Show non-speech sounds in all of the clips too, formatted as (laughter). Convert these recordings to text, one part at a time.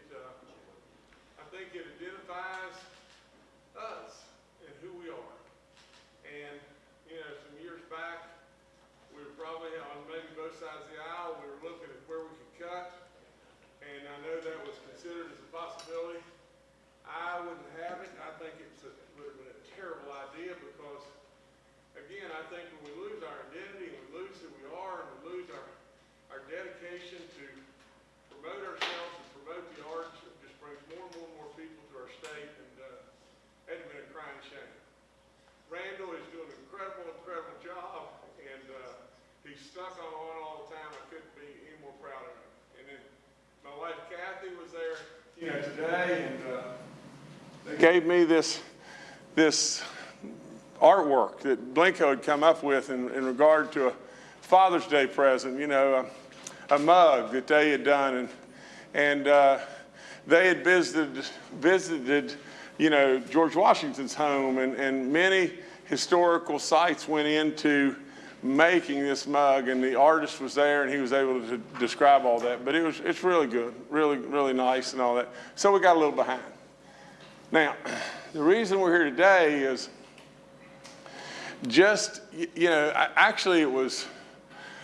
it, uh, I think it identifies us and who we are. And, you know, some years back, we were probably on maybe both sides of the aisle, we were looking at where we could cut, and I know that was considered as a possibility. I wouldn't have it. I think it would have been a terrible idea because, again, I think when we lose our identity and we lose who we are and we lose our, our dedication to on on all the time. I couldn't be any more proud of him. And then my wife Cathy was there, you know, today, and, uh, they gave me this, this artwork that Blenko had come up with in, in regard to a Father's Day present, you know, a, a mug that they had done. And, and uh, they had visited, visited, you know, George Washington's home, and, and many historical sites went into making this mug, and the artist was there, and he was able to describe all that. But it was, it's really good, really, really nice and all that. So we got a little behind. Now, (clears throat) the reason we're here today is just, you know, actually it was,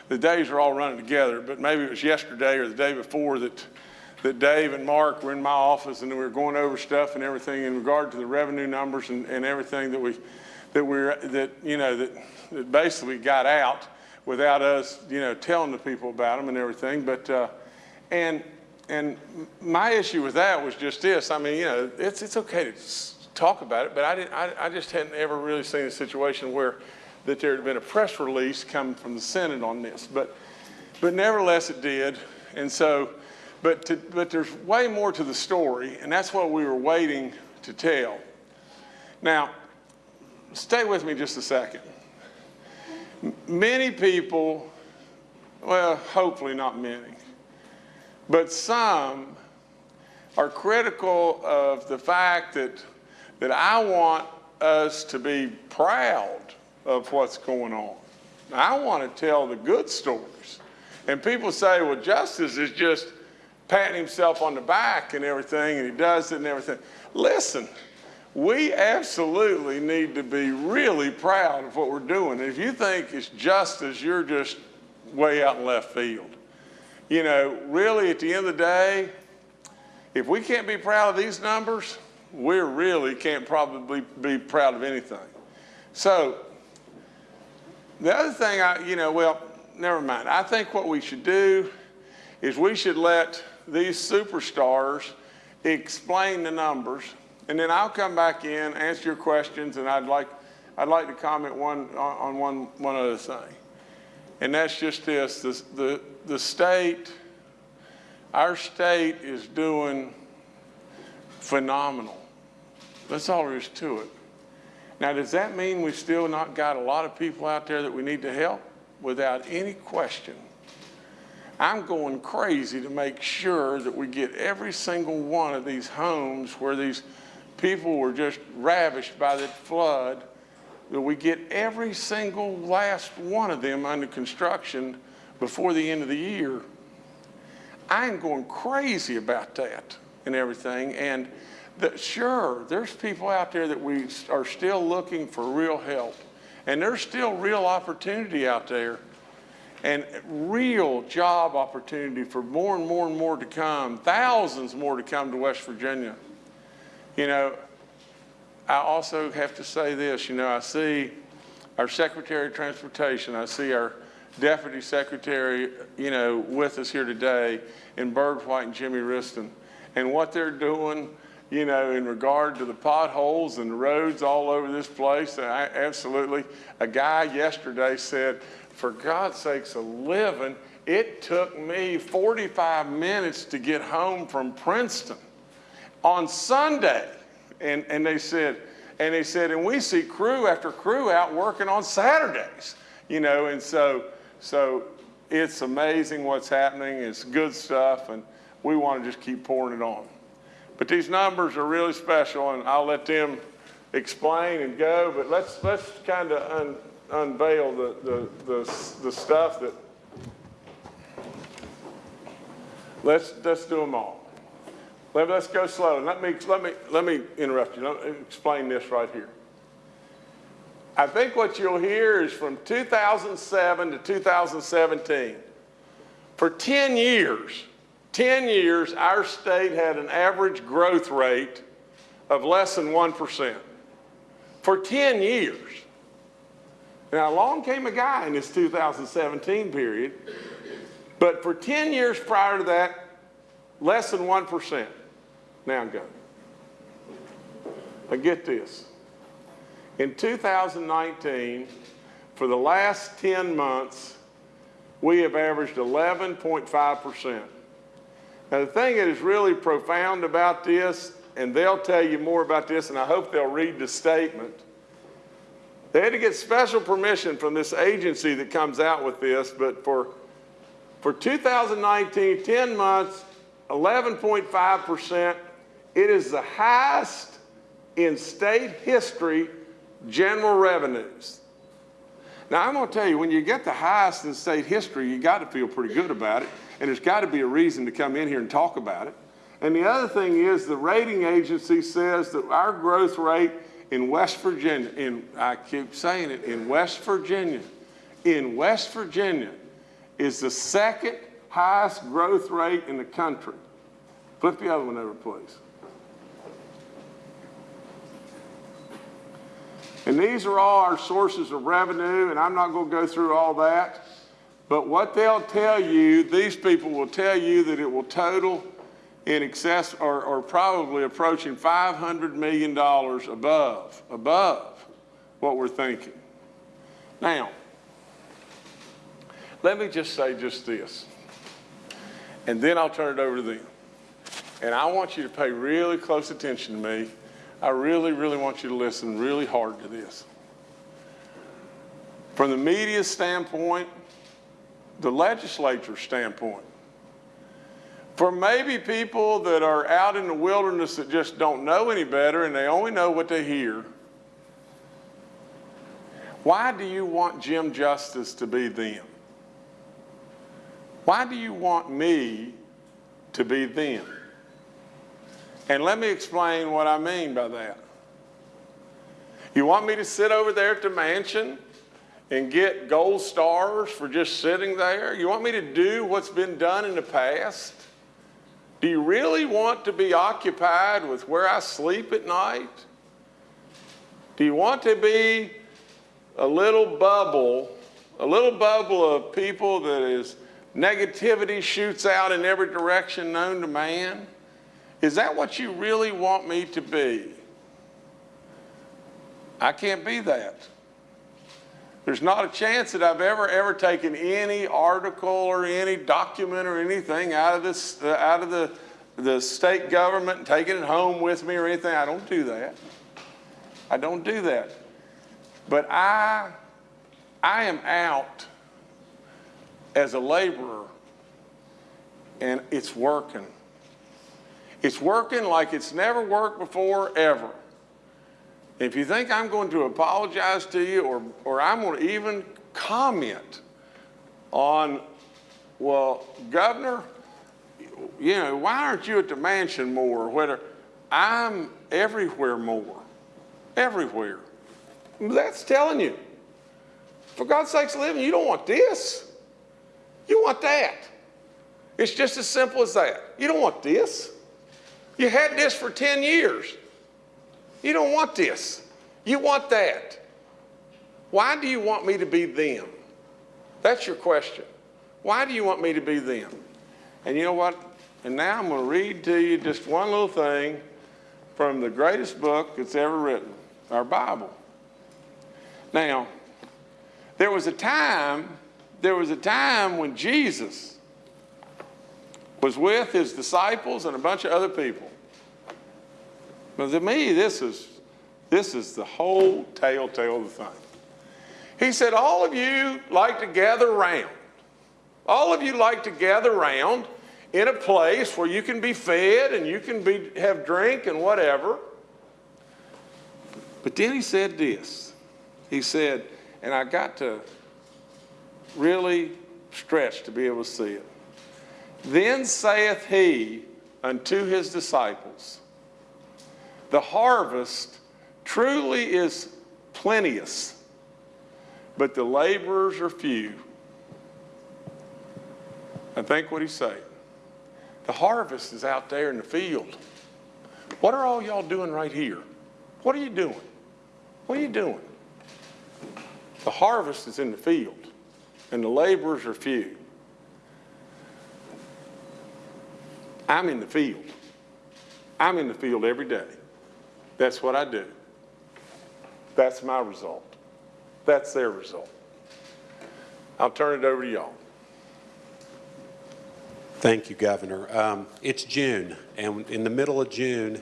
the days are all running together, but maybe it was yesterday or the day before that, that Dave and Mark were in my office and we were going over stuff and everything in regard to the revenue numbers and, and everything that we, that we're, that, you know, that, that basically got out without us, you know, telling the people about them and everything. But, uh, and, and my issue with that was just this. I mean, you know, it's, it's okay to talk about it, but I, didn't, I, I just hadn't ever really seen a situation where that there had been a press release coming from the Senate on this. But, but nevertheless, it did. And so, but, to, but there's way more to the story, and that's what we were waiting to tell. Now, stay with me just a second. Many people, well, hopefully not many, but some are critical of the fact that, that I want us to be proud of what's going on. I want to tell the good stories. And people say, well, Justice is just patting himself on the back and everything, and he does it and everything. Listen, we absolutely need to be really proud of what we're doing. If you think it's justice, you're just way out in left field. You know, really at the end of the day, if we can't be proud of these numbers, we really can't probably be proud of anything. So the other thing I, you know, well, never mind. I think what we should do is we should let these superstars explain the numbers and then I'll come back in, answer your questions, and I'd like, I'd like to comment one, on one, one other thing. And that's just this, the, the, the state, our state is doing phenomenal. That's all there is to it. Now, does that mean we've still not got a lot of people out there that we need to help? Without any question. I'm going crazy to make sure that we get every single one of these homes where these people were just ravished by that flood, that we get every single last one of them under construction before the end of the year. I am going crazy about that and everything. And that, sure, there's people out there that we are still looking for real help. And there's still real opportunity out there and real job opportunity for more and more and more to come, thousands more to come to West Virginia. You know, I also have to say this, you know, I see our Secretary of Transportation, I see our Deputy Secretary, you know, with us here today, and Byrd White and Jimmy Wriston, and what they're doing, you know, in regard to the potholes and the roads all over this place. I, absolutely. A guy yesterday said, for God's sakes, a living, it took me 45 minutes to get home from Princeton on Sunday. And, and they said, and they said, and we see crew after crew out working on Saturdays, you know, and so, so it's amazing what's happening. It's good stuff, and we want to just keep pouring it on. But these numbers are really special, and I'll let them explain and go, but let's, let's kind of un, unveil the, the, the, the stuff that, let's, let's do them all. Let, us go slow. Let me, let, me, let me interrupt you. Let me explain this right here. I think what you'll hear is from 2007 to 2017. For 10 years, 10 years, our state had an average growth rate of less than 1%. For 10 years. Now, along came a guy in this 2017 period, but for 10 years prior to that, less than 1%. Now go. But get this. In 2019, for the last 10 months, we have averaged 11.5%. Now, the thing that is really profound about this, and they'll tell you more about this, and I hope they'll read the statement. They had to get special permission from this agency that comes out with this, but for, for 2019, 10 months, 11.5%, it is the highest in state history general revenues. Now, I'm going to tell you, when you get the highest in state history, you got to feel pretty good about it, and there's got to be a reason to come in here and talk about it. And the other thing is the rating agency says that our growth rate in West Virginia, in, I keep saying it, in West Virginia, in West Virginia is the second highest growth rate in the country. Flip the other one over, please. And these are all our sources of revenue, and I'm not going to go through all that. But what they'll tell you, these people will tell you that it will total in excess or, or probably approaching $500 million above, above what we're thinking. Now, let me just say just this, and then I'll turn it over to them. And I want you to pay really close attention to me I really, really want you to listen really hard to this. From the media standpoint, the legislature standpoint, for maybe people that are out in the wilderness that just don't know any better and they only know what they hear, why do you want Jim Justice to be them? Why do you want me to be them? And let me explain what I mean by that. You want me to sit over there at the mansion and get gold stars for just sitting there? You want me to do what's been done in the past? Do you really want to be occupied with where I sleep at night? Do you want to be a little bubble, a little bubble of people that is negativity shoots out in every direction known to man? Is that what you really want me to be? I can't be that. There's not a chance that I've ever, ever taken any article or any document or anything out of, this, uh, out of the, the state government and taken it home with me or anything. I don't do that. I don't do that. But I, I am out as a laborer and it's working. It's working like it's never worked before, ever. If you think I'm going to apologize to you or, or I'm going to even comment on, well, Governor, you know, why aren't you at the mansion more? Whether I'm everywhere more, everywhere. That's telling you. For God's sakes, living, you don't want this. You want that. It's just as simple as that. You don't want this. You had this for 10 years. You don't want this. You want that. Why do you want me to be them? That's your question. Why do you want me to be them? And you know what? And now I'm going to read to you just one little thing from the greatest book that's ever written, our Bible. Now, there was a time, there was a time when Jesus was with his disciples and a bunch of other people. But to me, this is, this is the whole telltale of the thing. He said, all of you like to gather around. All of you like to gather around in a place where you can be fed and you can be, have drink and whatever. But then he said this. He said, and I got to really stretch to be able to see it. Then saith he unto his disciples, The harvest truly is plenteous, but the laborers are few. And think what he's saying. The harvest is out there in the field. What are all y'all doing right here? What are you doing? What are you doing? The, harvest is in the field and the laborers are few. I'm in the field. I'm in the field every day. That's what I do. That's my result. That's their result. I'll turn it over to y'all. Thank you, Governor. Um, It's June, and in the middle of June,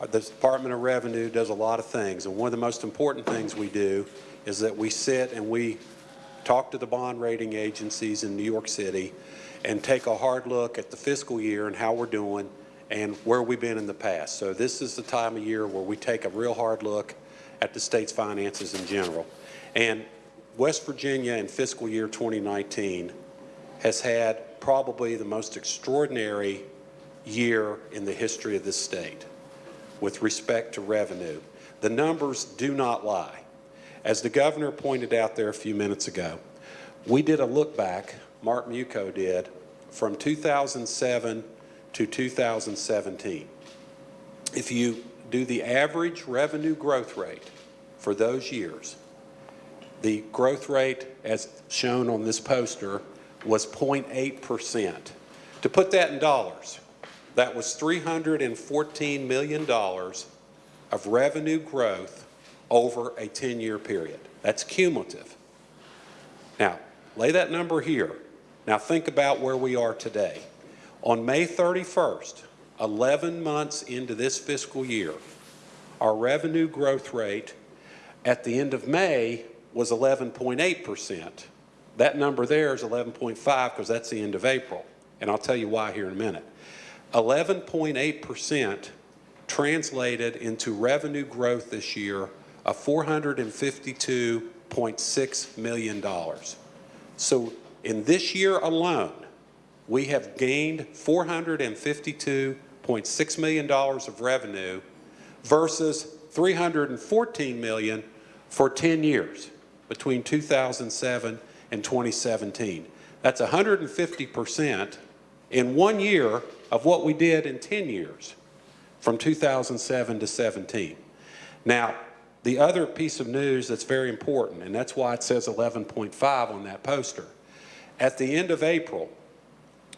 uh, the Department of Revenue does a lot of things, and one of the most important things we do is that we sit and we talk to the bond rating agencies in New York City and take a hard look at the fiscal year and how we're doing and where we've been in the past. So this is the time of year where we take a real hard look at the state's finances in general. And West Virginia in fiscal year 2019 has had probably the most extraordinary year in the history of this state with respect to revenue. The numbers do not lie. As the governor pointed out there a few minutes ago, we did a look back, Mark Muchow did, from 2007 to 2017. If you do the average revenue growth rate for those years, the growth rate, as shown on this poster, was 0.8%. To put that in dollars, that was $314 million of revenue growth over a 10-year period. That's cumulative. Now, lay that number here. Now think about where we are today. On May 31st, 11 months into this fiscal year, our revenue growth rate at the end of May was 11.8%. That number there is 11.5 because that's the end of April, and I'll tell you why here in a minute. 11.8% translated into revenue growth this year of $452.6 million. So in this year alone, we have gained $452.6 million of revenue versus 314 million for 10 years between 2007 and 2017. That's 150% in one year of what we did in 10 years from 2007 to 17. Now, the other piece of news that's very important, and that's why it says 11.5 on that poster. At the end of April,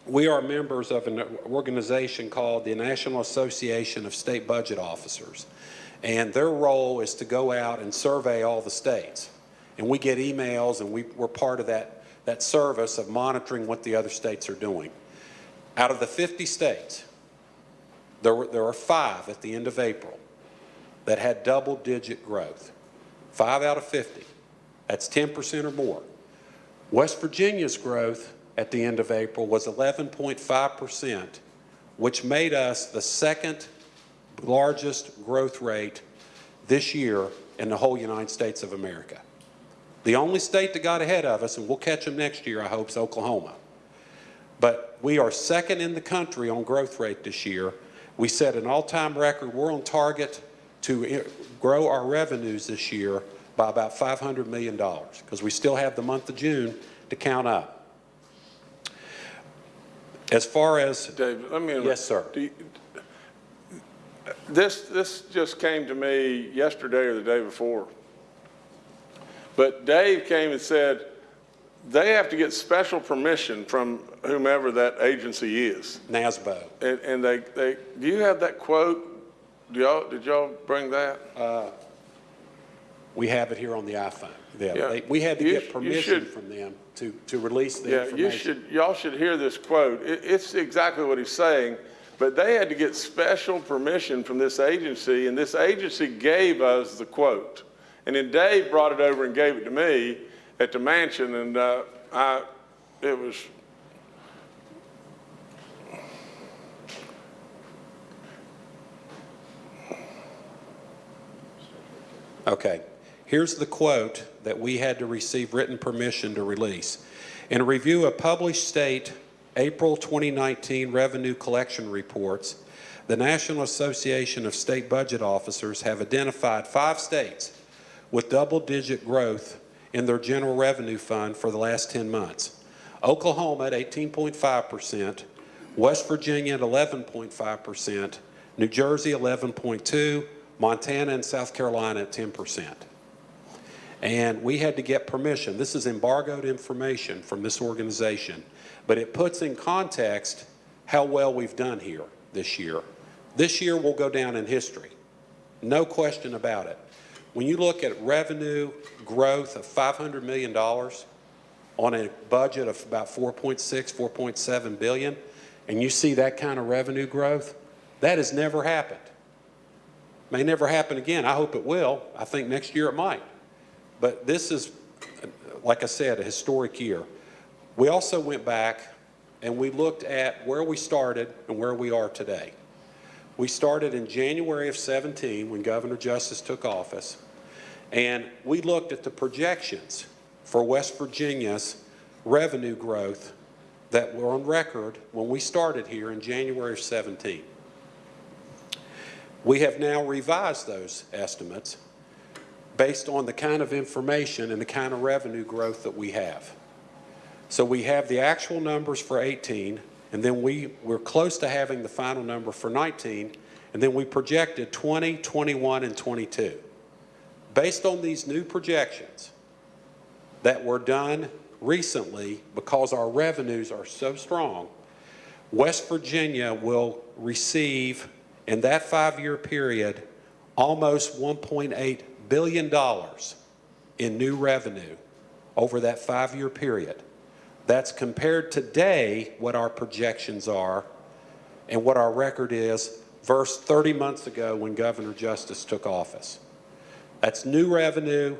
we are members of an organization called the National Association of State Budget Officers. And their role is to go out and survey all the states. And we get emails and we, we're part of that, that service of monitoring what the other states are doing. Out of the 50 states, there, were, there are five at the end of April that had double digit growth. Five out of 50. That's 10% or more. West Virginia's growth at the end of April was 11.5%, which made us the second largest growth rate this year in the whole United States of America. The only state that got ahead of us, and we'll catch them next year, I hope, is Oklahoma. But we are second in the country on growth rate this year. We set an all-time record. We're on target to eh, grow our revenues this year by about $500 million because we still have the month of June to count up. As far as, Dave, let me. Yes, sir. You- This, this just came to me yesterday or the day before. But Dave came and said, they have to get special permission from whomever that agency is. NASBO, And, and they, they, do you have that quote? Do y'all, did y'all bring that? Uh, we have it here on the iPhone. Yeah, Yeah. they- We had to You get permission should- from them to, to release the Yeah, information. you should, y'all should hear this quote. It, it's exactly what he's saying, but they had to get special permission from this agency, and this agency gave us the quote. And then Dave brought it over and gave it to me at the mansion, and, uh, I, it was, Okay. Here's the quote that we had to receive written permission to release. In a review of published state April 2019 revenue collection reports, the National Association of State Budget Officers have identified five states with double-digit growth in their general revenue fund for the last 10 months. Oklahoma at 18.5%, West Virginia at 11.5%, New Jersey 11.2, Montana and South Carolina at 10%. And we had to get permission. This is embargoed information from this organization, but it puts in context how well we've done here this year. This year will go down in history. No question about it. When you look at revenue growth of $500 million on a budget of about 4.6, 4.7 billion, and you see that kind of revenue growth, that has never happened. May never happen again. I hope it will. I think next year it might. But this is, like I said, a historic year. We also went back and we looked at where we started and where we are today. We started in January of 17 when Governor Justice took office, and we looked at the projections for West Virginia's revenue growth that were on record when we started here in January of 17. We have now revised those estimates based on the kind of information and the kind of revenue growth that we have. So we have the actual numbers for 18, and then we, we're close to having the final number for 19, and then we projected 20, 21, and 22. Based on these new projections that were done recently, because our revenues are so strong, West Virginia will receive, in that five-year period, almost $1.8 billion dollars in new revenue over that five-year period. That's compared today what our projections are and what our record is versus 30 months ago when Governor Justice took office. That's new revenue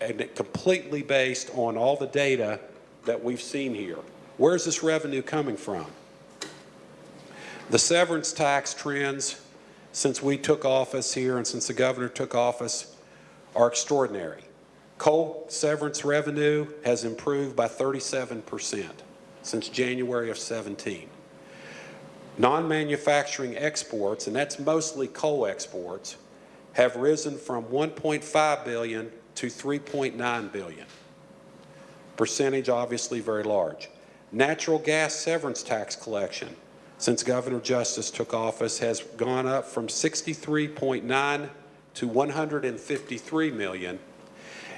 and completely based on all the data that we've seen here. Where's this revenue coming from? The severance tax trends since we took office here and since the governor took office are extraordinary. Coal severance revenue has improved by 37% since January of 17. Non-manufacturing exports, and that's mostly coal exports, have risen from 1.5 billion to 3.9 billion. Percentage obviously very large. Natural gas severance tax collection since Governor Justice took office has gone up from 63.9 to 153 million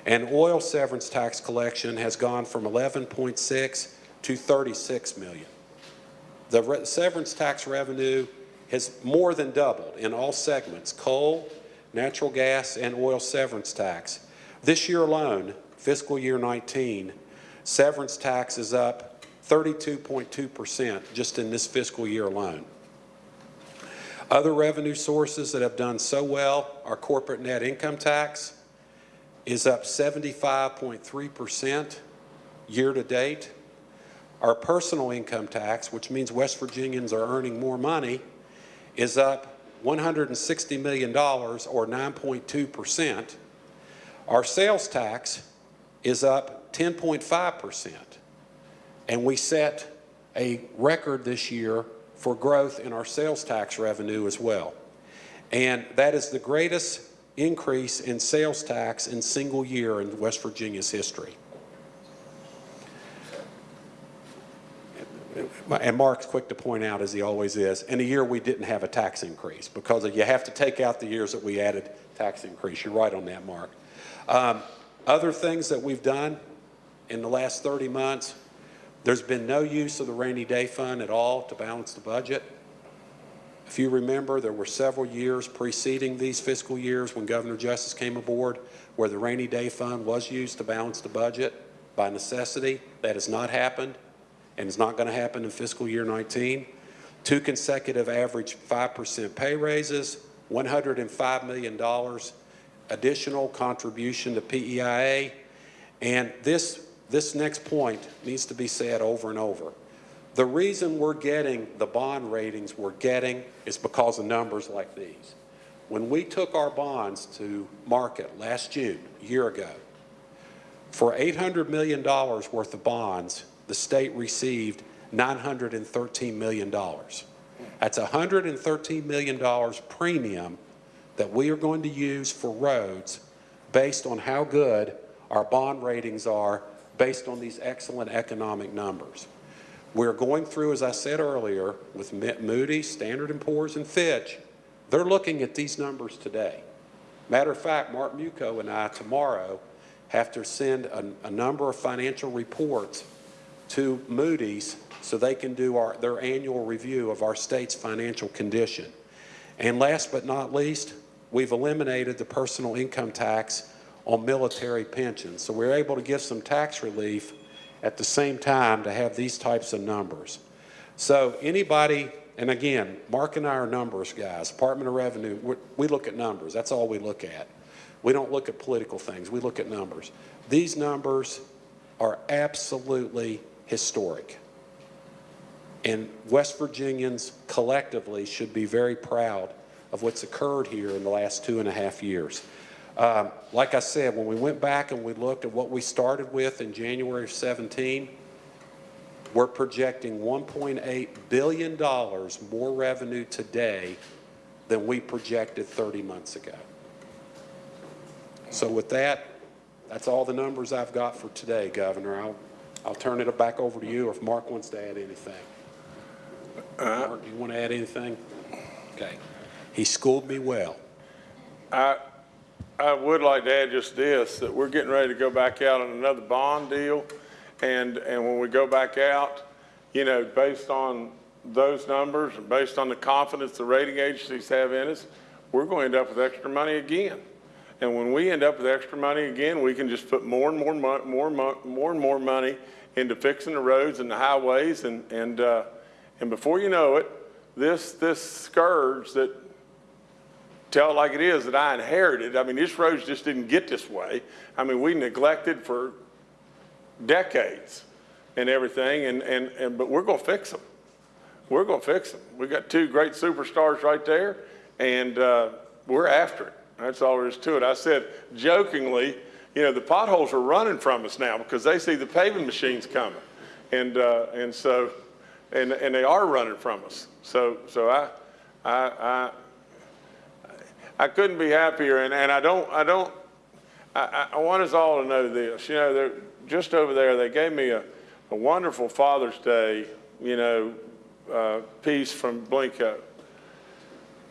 and oil severance tax collection has gone from 11.6 to 36 million. The severance tax revenue has more than doubled in all segments, coal, natural gas, and oil severance tax. This year alone, fiscal year 19, severance tax is up 32.2% just in this fiscal year alone. Other revenue sources that have done so well are corporate net income tax, is up 75.3% year to date. Our personal income tax, which means West Virginians are earning more money, is up $160 million or 9.2%. Our sales tax is up 10.5%. And we set a record this year for growth in our sales tax revenue as well. And that is the greatest increase in sales tax in single year in West Virginia's history. And Mark's quick to point out, as he always is, in a year we didn't have a tax increase because you have to take out the years that we added tax increase. You're right on that, Mark. Um, other things that we've done in the last 30 months, there's been no use of the rainy day fund at all to balance the budget. If you remember, there were several years preceding these fiscal years when Governor Justice came aboard where the rainy day fund was used to balance the budget by necessity. That has not happened and is not going to happen in fiscal year 19. Two consecutive average 5% pay raises, $105 million additional contribution to PEIA. And this, this next point needs to be said over and over. The reason we're getting the bond ratings we're getting is because of numbers like these. When we took our bonds to market last June, a year ago, for $800 million worth of bonds, the state received $913 million. That's $113 million premium that we are going to use for roads based on how good our bond ratings are based on these excellent economic numbers. We're going through, as I said earlier, with Moody's, Standard & Poor's, and Fitch. They're looking at these numbers today. Matter of fact, Mark Muchow and I tomorrow have to send a, a number of financial reports to Moody's so they can do our, their annual review of our state's financial condition. And last but not least, we've eliminated the personal income tax on military pensions. So we're able to give some tax relief at the same time to have these types of numbers. So anybody, and again, Mark and I are numbers guys, Department of Revenue, we, look at numbers. That's all we look at. We don't look at political things. We look at numbers. These numbers are absolutely historic. And West Virginians collectively should be very proud of what's occurred here in the last two and a half years. Um, like I said, when we went back and we looked at what we started with in January of 17, we're projecting $1.8 billion more revenue today than we projected 30 months ago. So with that, that's all the numbers I've got for today, Governor. I'll, I'll turn it back over to you or if Mark wants to add anything. Mark, do you want to add anything? Okay. He schooled me well. I, I would like to add just this, that we're getting ready to go back out on another bond deal. And, and when we go back out, you know, based on those numbers and based on the confidence the rating agencies have in us, we're going to end up with extra money again. And when we end up with extra money again, we can just put more and more, mo- more, mo- more and more money into fixing the roads and the highways. And, and, uh, and before you know it, this, this scourge that tell it like it is that I inherited. I mean, this roads just didn't get this way. I mean, we neglected for decades and everything, and, and, and but we're going to fix them. We're going to fix them. We got two great superstars right there, and uh, we're after it. That's all there is to it. I said jokingly, you know, the potholes are running from us now because they see the paving machines coming, and uh, and so, and and they are running from us. So so I I. I I couldn't be happier, and, and I don't, I don't, I, I want us all to know this. You know, they're just over there, they gave me a, a wonderful Father's Day, you know, uh, piece from Blenko.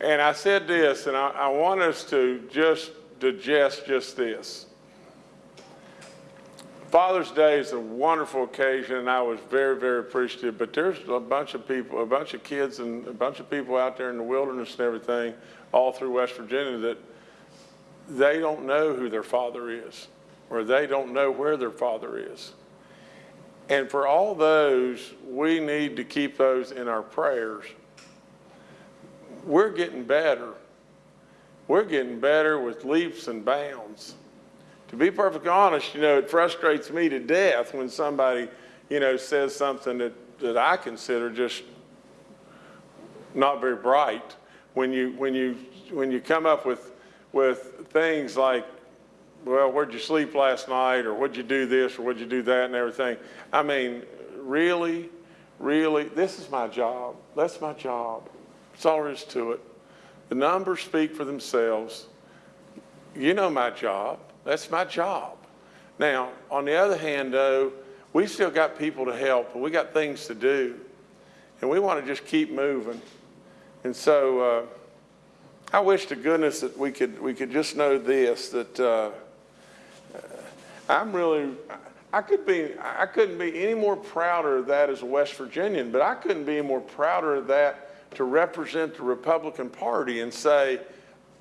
And I said this, and I, I want us to just digest just this. Father's Day is a wonderful occasion, and I was very, very appreciative. But there's a bunch of people, a bunch of kids, and a bunch of people out there in the wilderness and everything, all through West Virginia, that they don't know who their father is, or they don't know where their father is. And for all those, we need to keep those in our prayers. We're getting better. We're getting better with leaps and bounds to be perfectly honest, you know, it frustrates me to death when somebody, you know, says something that, that I consider just not very bright. When you, when you, when you come up with, with things like, well, where'd you sleep last night? Or what'd you do this? Or what'd you do that? And everything. I mean, really, really, this is my job. That's my job. That's all there is to it. The numbers speak for themselves. You know my job. That's my job. Now, on the other hand, though, we still got people to help, and we got things to do, and we want to just keep moving. And so, uh, I wish to goodness that we could we could just know this that uh, I'm really I could be I couldn't be any more prouder of that as a West Virginian, but I couldn't be more prouder of that to represent the Republican Party and say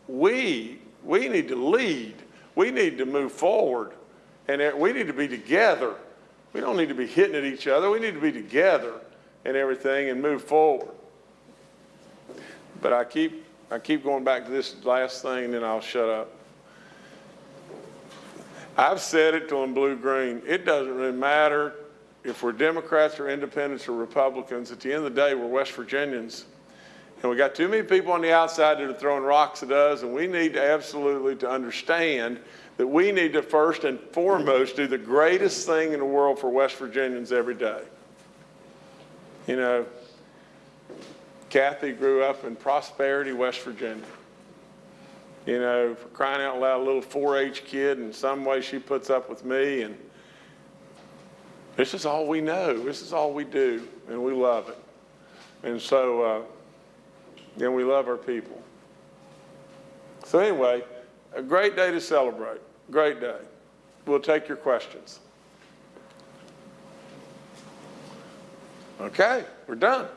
we we need to lead, we need to move forward, and we need to be together. We don't need to be hitting at each other. We need to be together and everything and move forward. But I keep I keep going back to this last thing, and then I'll shut up. I've said it till I'm blue green. It doesn't really matter if we're Democrats or independents or Republicans. At the end of the day, we're West Virginians. And we got too many people on the outside that are throwing rocks at us, and we need to absolutely to understand that we need to first and foremost do the greatest thing in the world for West Virginians every day. You know, Cathy grew up in Prosperity, West Virginia. You know, for crying out loud, a little 4-H kid, and some way she puts up with me, and this is all we know. This is all we do, and we love it. And so, uh, and we love our people. So anyway, a great day to celebrate. Great day. we'll take your questions. Okay, we're done.